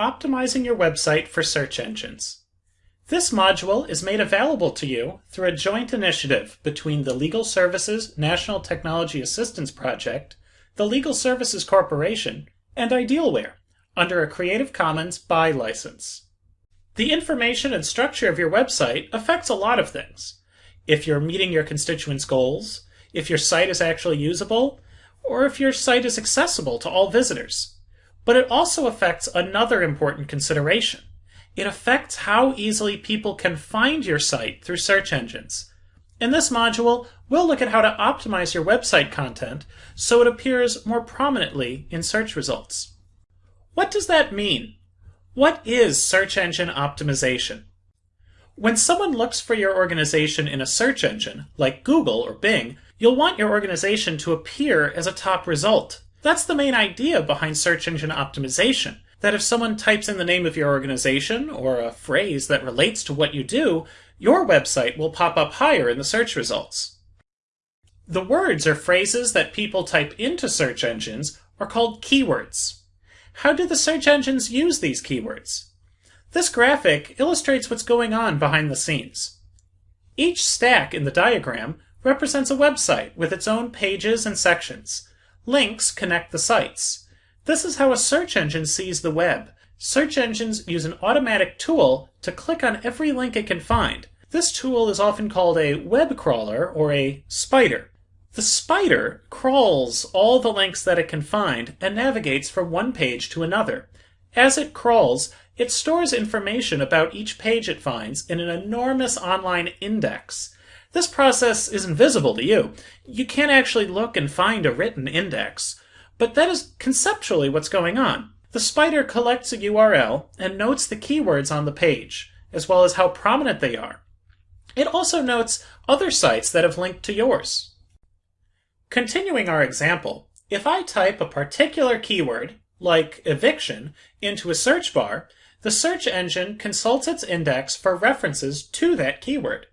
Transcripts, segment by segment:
Optimizing Your Website for Search Engines. This module is made available to you through a joint initiative between the Legal Services National Technology Assistance Project, the Legal Services Corporation, and Idealware under a Creative Commons BY license. The information and structure of your website affects a lot of things. If you're meeting your constituents' goals, if your site is actually usable, or if your site is accessible to all visitors. But it also affects another important consideration. It affects how easily people can find your site through search engines. In this module, we'll look at how to optimize your website content so it appears more prominently in search results. What does that mean? What is search engine optimization? When someone looks for your organization in a search engine, like Google or Bing, you'll want your organization to appear as a top result. That's the main idea behind search engine optimization. That if someone types in the name of your organization or a phrase that relates to what you do, your website will pop up higher in the search results. The words or phrases that people type into search engines are called keywords. How do the search engines use these keywords? This graphic illustrates what's going on behind the scenes. Each stack in the diagram represents a website with its own pages and sections. Links connect the sites. This is how a search engine sees the web. Search engines use an automatic tool to click on every link it can find. This tool is often called a web crawler or a spider. The spider crawls all the links that it can find and navigates from one page to another. As it crawls, it stores information about each page it finds in an enormous online index. This process is invisible to you. You can't actually look and find a written index. But that is conceptually what's going on. The spider collects a URL and notes the keywords on the page, as well as how prominent they are. It also notes other sites that have linked to yours. Continuing our example, if I type a particular keyword, like eviction, into a search bar, the search engine consults its index for references to that keyword.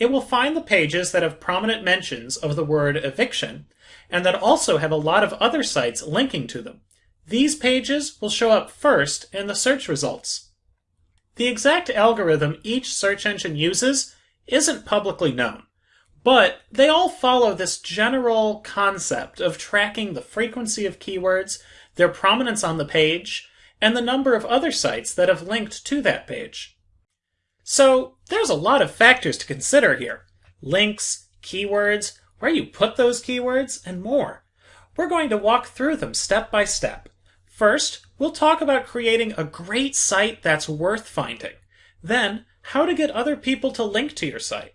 It will find the pages that have prominent mentions of the word eviction, and that also have a lot of other sites linking to them. These pages will show up first in the search results. The exact algorithm each search engine uses isn't publicly known, but they all follow this general concept of tracking the frequency of keywords, their prominence on the page, and the number of other sites that have linked to that page. So there's a lot of factors to consider here. Links, keywords, where you put those keywords, and more. We're going to walk through them step by step. First, we'll talk about creating a great site that's worth finding. Then, how to get other people to link to your site.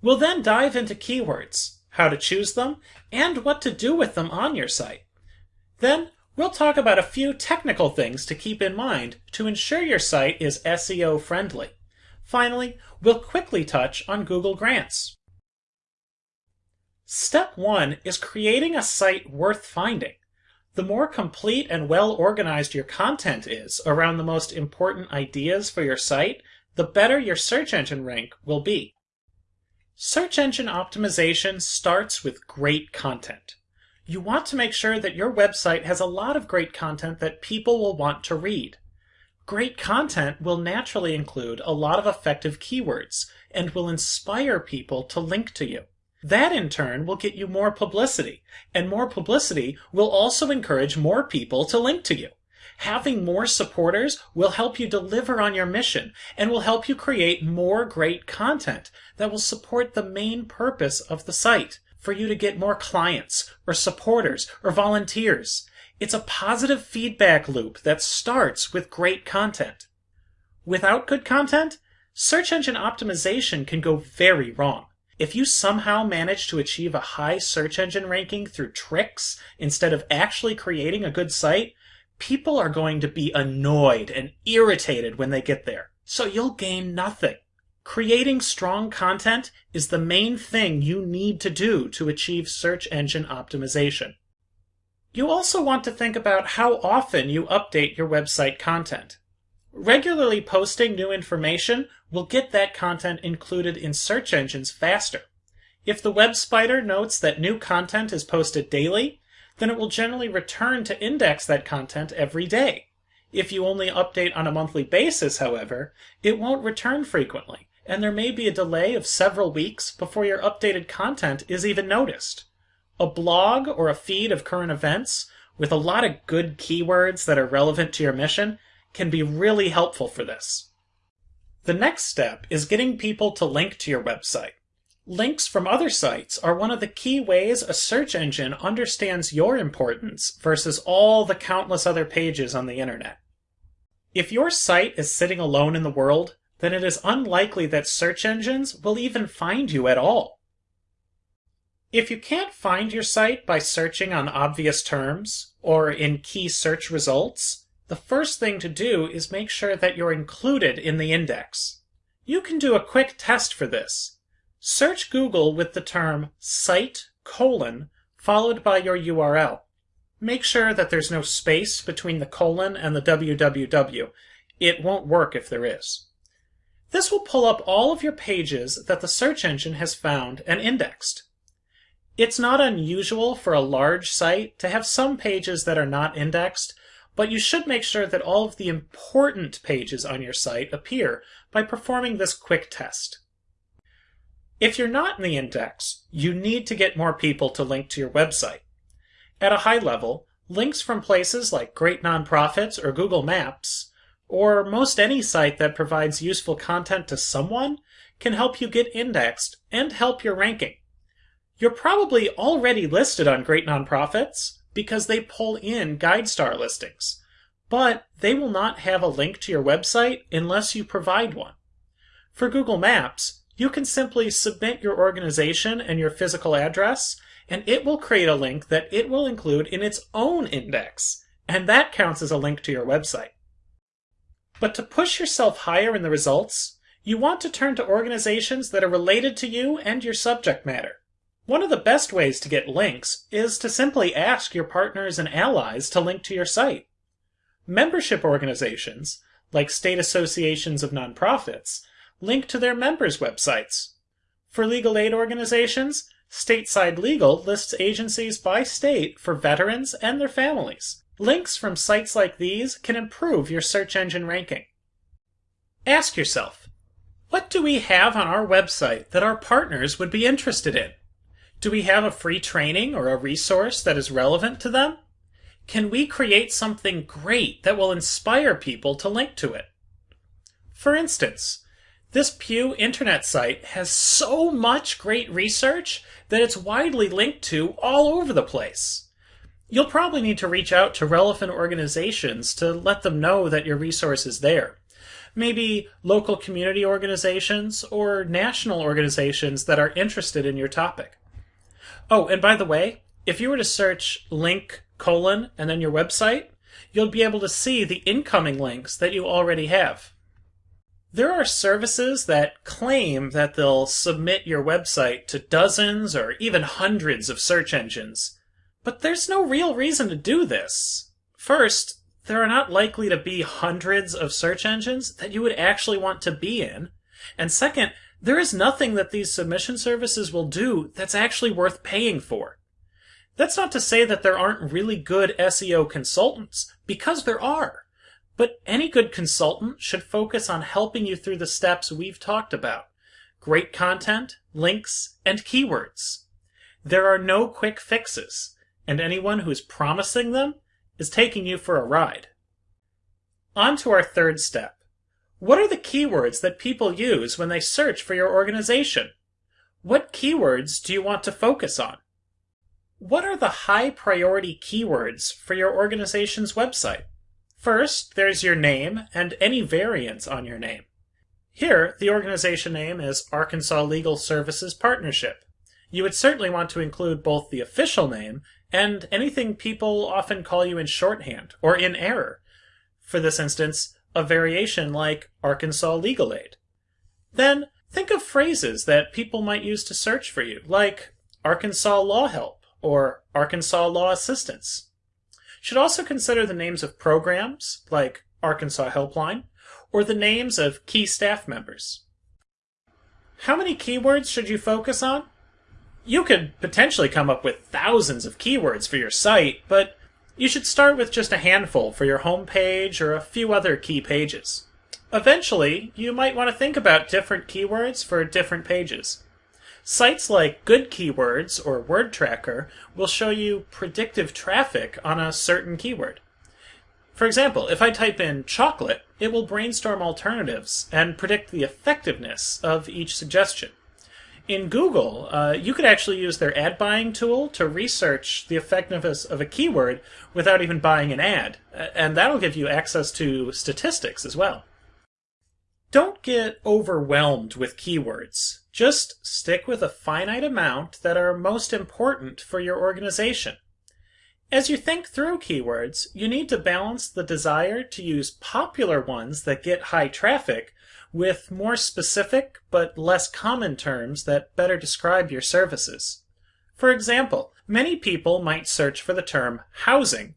We'll then dive into keywords, how to choose them, and what to do with them on your site. Then, we'll talk about a few technical things to keep in mind to ensure your site is SEO friendly. Finally, we'll quickly touch on Google Grants. Step 1 is creating a site worth finding. The more complete and well organized your content is around the most important ideas for your site, the better your search engine rank will be. Search engine optimization starts with great content. You want to make sure that your website has a lot of great content that people will want to read. Great content will naturally include a lot of effective keywords and will inspire people to link to you. That in turn will get you more publicity, and more publicity will also encourage more people to link to you. Having more supporters will help you deliver on your mission and will help you create more great content that will support the main purpose of the site for you to get more clients or supporters or volunteers. It's a positive feedback loop that starts with great content. Without good content, search engine optimization can go very wrong. If you somehow manage to achieve a high search engine ranking through tricks instead of actually creating a good site, people are going to be annoyed and irritated when they get there. So you'll gain nothing. Creating strong content is the main thing you need to do to achieve search engine optimization. You also want to think about how often you update your website content. Regularly posting new information will get that content included in search engines faster. If the web spider notes that new content is posted daily, then it will generally return to index that content every day. If you only update on a monthly basis, however, it won't return frequently, and there may be a delay of several weeks before your updated content is even noticed. A blog or a feed of current events with a lot of good keywords that are relevant to your mission can be really helpful for this. The next step is getting people to link to your website. Links from other sites are one of the key ways a search engine understands your importance versus all the countless other pages on the internet. If your site is sitting alone in the world, then it is unlikely that search engines will even find you at all. If you can't find your site by searching on obvious terms or in key search results, the first thing to do is make sure that you're included in the index. You can do a quick test for this Search Google with the term site colon followed by your URL. Make sure that there's no space between the colon and the www. It won't work if there is. This will pull up all of your pages that the search engine has found and indexed. It's not unusual for a large site to have some pages that are not indexed, but you should make sure that all of the important pages on your site appear by performing this quick test. If you're not in the index, you need to get more people to link to your website. At a high level, links from places like great nonprofits or Google Maps, or most any site that provides useful content to someone, can help you get indexed and help your ranking. You're probably already listed on Great Nonprofits because they pull in GuideStar listings, but they will not have a link to your website unless you provide one. For Google Maps, you can simply submit your organization and your physical address, and it will create a link that it will include in its own index, and that counts as a link to your website. But to push yourself higher in the results, you want to turn to organizations that are related to you and your subject matter. One of the best ways to get links is to simply ask your partners and allies to link to your site. Membership organizations, like state associations of nonprofits, link to their members' websites. For legal aid organizations, Stateside Legal lists agencies by state for veterans and their families. Links from sites like these can improve your search engine ranking. Ask yourself, what do we have on our website that our partners would be interested in? Do we have a free training or a resource that is relevant to them? Can we create something great that will inspire people to link to it? For instance, this Pew internet site has so much great research that it's widely linked to all over the place. You'll probably need to reach out to relevant organizations to let them know that your resource is there. Maybe local community organizations or national organizations that are interested in your topic. Oh, and by the way, if you were to search link colon and then your website, you'll be able to see the incoming links that you already have. There are services that claim that they'll submit your website to dozens or even hundreds of search engines, but there's no real reason to do this. First, there are not likely to be hundreds of search engines that you would actually want to be in. And second, there is nothing that these submission services will do that's actually worth paying for. That's not to say that there aren't really good SEO consultants, because there are. But any good consultant should focus on helping you through the steps we've talked about great content, links, and keywords. There are no quick fixes, and anyone who's promising them is taking you for a ride. On to our third step. What are the keywords that people use when they search for your organization? What keywords do you want to focus on? What are the high priority keywords for your organization's website? First, there's your name and any variants on your name. Here, the organization name is Arkansas Legal Services Partnership. You would certainly want to include both the official name and anything people often call you in shorthand or in error. For this instance, a variation like Arkansas Legal Aid. Then, think of phrases that people might use to search for you, like Arkansas Law Help or Arkansas Law Assistance. Should also consider the names of programs, like Arkansas Helpline, or the names of key staff members. How many keywords should you focus on? You could potentially come up with thousands of keywords for your site, but You should start with just a handful for your home page or a few other key pages. Eventually, you might want to think about different keywords for different pages. Sites like Good Keywords or Word Tracker will show you predictive traffic on a certain keyword. For example, if I type in chocolate, it will brainstorm alternatives and predict the effectiveness of each suggestion. In Google, uh, you could actually use their ad buying tool to research the effectiveness of a keyword without even buying an ad, and that'll give you access to statistics as well. Don't get overwhelmed with keywords. Just stick with a finite amount that are most important for your organization. As you think through keywords, you need to balance the desire to use popular ones that get high traffic with more specific but less common terms that better describe your services. For example, many people might search for the term housing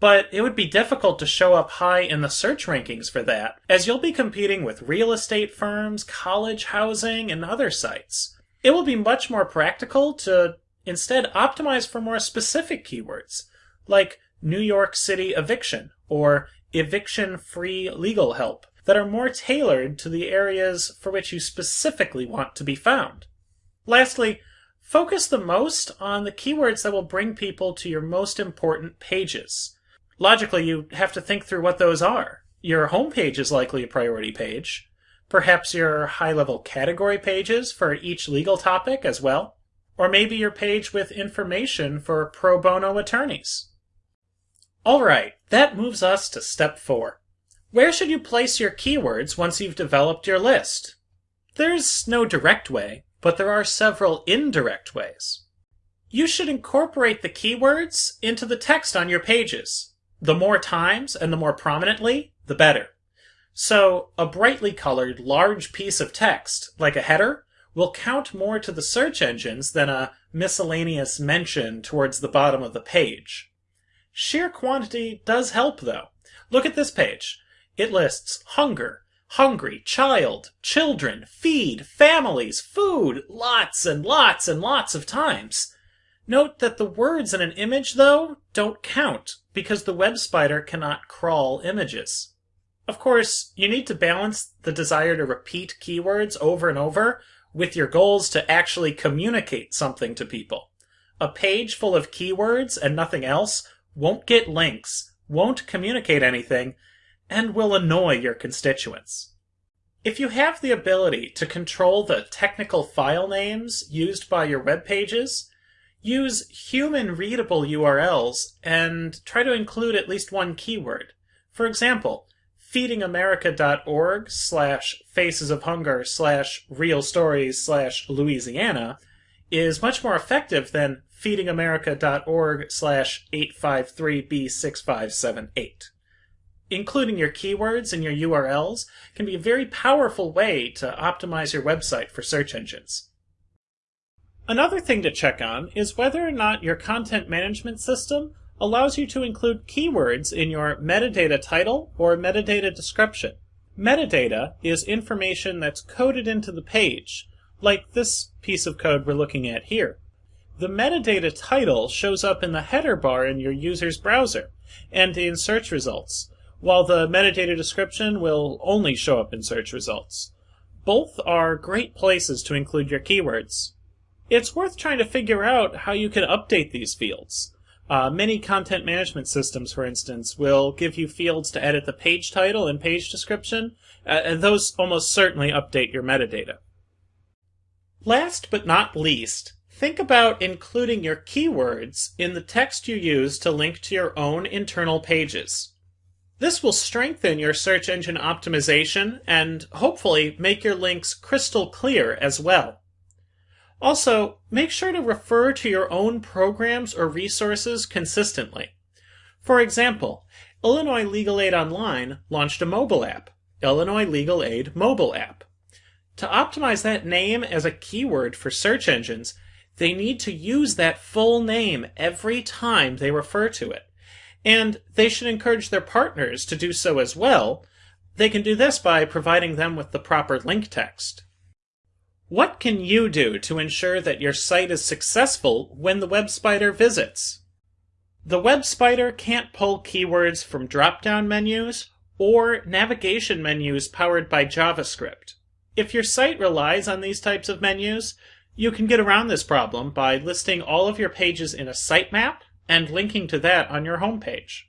but it would be difficult to show up high in the search rankings for that, as you'll be competing with real estate firms, college housing, and other sites. It will be much more practical to instead optimize for more specific keywords, like New York City eviction or eviction free legal help, that are more tailored to the areas for which you specifically want to be found. Lastly, focus the most on the keywords that will bring people to your most important pages logically you have to think through what those are. Your homepage is likely a priority page. Perhaps your high level category pages for each legal topic as well. Or maybe your page with information for pro bono attorneys. Alright, that moves us to step four. Where should you place your keywords once you've developed your list? There's no direct way, but there are several indirect ways. You should incorporate the keywords into the text on your pages the more times and the more prominently, the better. So, a brightly colored, large piece of text, like a header, will count more to the search engines than a miscellaneous mention towards the bottom of the page. Sheer quantity does help, though. Look at this page. It lists hunger, hungry, child, children, feed, families, food, lots and lots and lots of times. Note that the words in an image, though, don't count, because the web spider cannot crawl images. Of course, you need to balance the desire to repeat keywords over and over with your goals to actually communicate something to people. A page full of keywords and nothing else won't get links, won't communicate anything, and will annoy your constituents. If you have the ability to control the technical file names used by your web pages, use human readable URLs and try to include at least one keyword. For example, feedingamerica.org slash faces of hunger slash real stories slash Louisiana is much more effective than feedingamerica.org slash 853b6578. Including your keywords and your URLs can be a very powerful way to optimize your website for search engines. Another thing to check on is whether or not your content management system allows you to include keywords in your metadata title or metadata description. Metadata is information that's coded into the page, like this piece of code we're looking at here. The metadata title shows up in the header bar in your user's browser and in search results, while the metadata description will only show up in search results. Both are great places to include your keywords. It's worth trying to figure out how you can update these fields. Uh, many content management systems, for instance, will give you fields to edit the page title and page description, uh, and those almost certainly update your metadata. Last but not least, think about including your keywords in the text you use to link to your own internal pages. This will strengthen your search engine optimization and hopefully make your links crystal clear as well. Also, make sure to refer to your own programs or resources consistently. For example, Illinois Legal Aid Online launched a mobile app, Illinois Legal Aid Mobile App. To optimize that name as a keyword for search engines, they need to use that full name every time they refer to it. And they should encourage their partners to do so as well. They can do this by providing them with the proper link text. What can you do to ensure that your site is successful when the web spider visits? The web spider can't pull keywords from drop-down menus or navigation menus powered by JavaScript. If your site relies on these types of menus, you can get around this problem by listing all of your pages in a sitemap and linking to that on your homepage.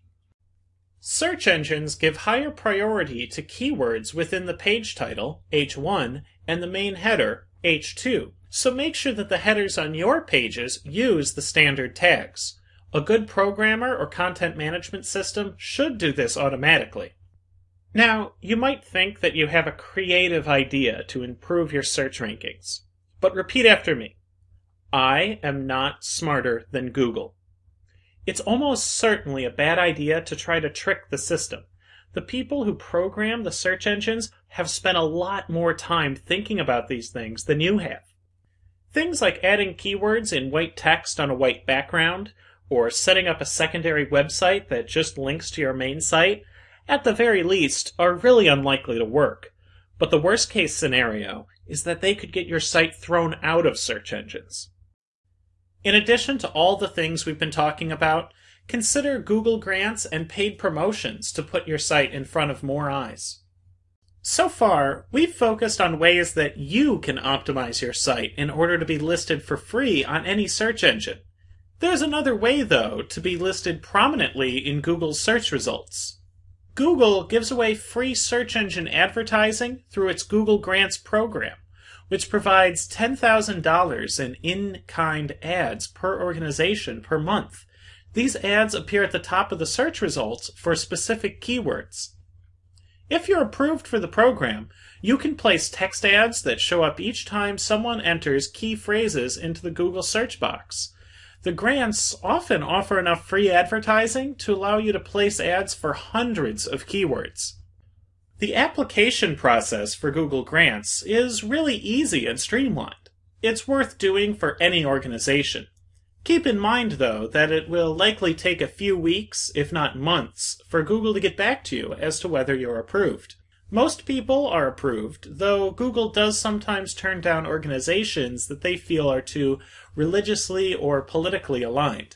Search engines give higher priority to keywords within the page title, H1, and the main header, H2, so make sure that the headers on your pages use the standard tags. A good programmer or content management system should do this automatically. Now, you might think that you have a creative idea to improve your search rankings, but repeat after me. I am not smarter than Google. It's almost certainly a bad idea to try to trick the system. The people who program the search engines have spent a lot more time thinking about these things than you have. Things like adding keywords in white text on a white background, or setting up a secondary website that just links to your main site, at the very least, are really unlikely to work. But the worst case scenario is that they could get your site thrown out of search engines. In addition to all the things we've been talking about, consider Google grants and paid promotions to put your site in front of more eyes. So far, we've focused on ways that you can optimize your site in order to be listed for free on any search engine. There's another way, though, to be listed prominently in Google's search results. Google gives away free search engine advertising through its Google Grants program which provides $10,000 in in-kind ads per organization per month. These ads appear at the top of the search results for specific keywords. If you're approved for the program, you can place text ads that show up each time someone enters key phrases into the Google search box. The grants often offer enough free advertising to allow you to place ads for hundreds of keywords. The application process for Google Grants is really easy and streamlined. It's worth doing for any organization. Keep in mind, though, that it will likely take a few weeks, if not months, for Google to get back to you as to whether you're approved. Most people are approved, though Google does sometimes turn down organizations that they feel are too religiously or politically aligned.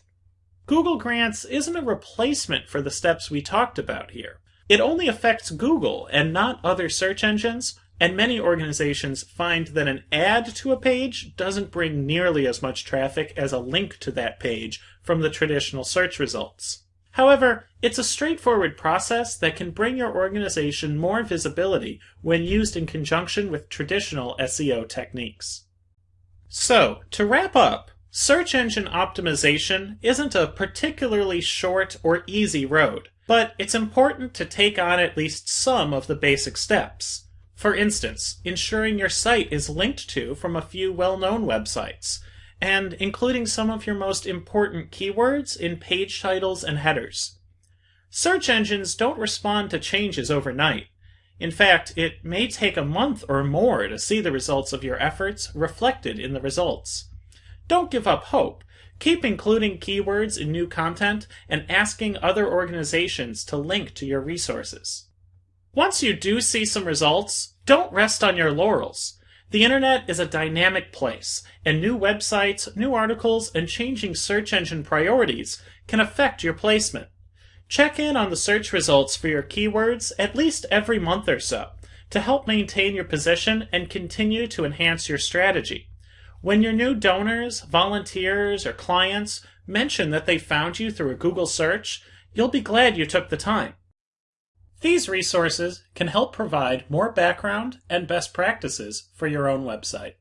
Google Grants isn't a replacement for the steps we talked about here. It only affects Google and not other search engines, and many organizations find that an ad to a page doesn't bring nearly as much traffic as a link to that page from the traditional search results. However, it's a straightforward process that can bring your organization more visibility when used in conjunction with traditional SEO techniques. So, to wrap up, search engine optimization isn't a particularly short or easy road. But it's important to take on at least some of the basic steps. For instance, ensuring your site is linked to from a few well-known websites, and including some of your most important keywords in page titles and headers. Search engines don't respond to changes overnight. In fact, it may take a month or more to see the results of your efforts reflected in the results. Don't give up hope, Keep including keywords in new content and asking other organizations to link to your resources. Once you do see some results, don't rest on your laurels. The internet is a dynamic place, and new websites, new articles, and changing search engine priorities can affect your placement. Check in on the search results for your keywords at least every month or so to help maintain your position and continue to enhance your strategy. When your new donors, volunteers, or clients mention that they found you through a Google search, you'll be glad you took the time. These resources can help provide more background and best practices for your own website.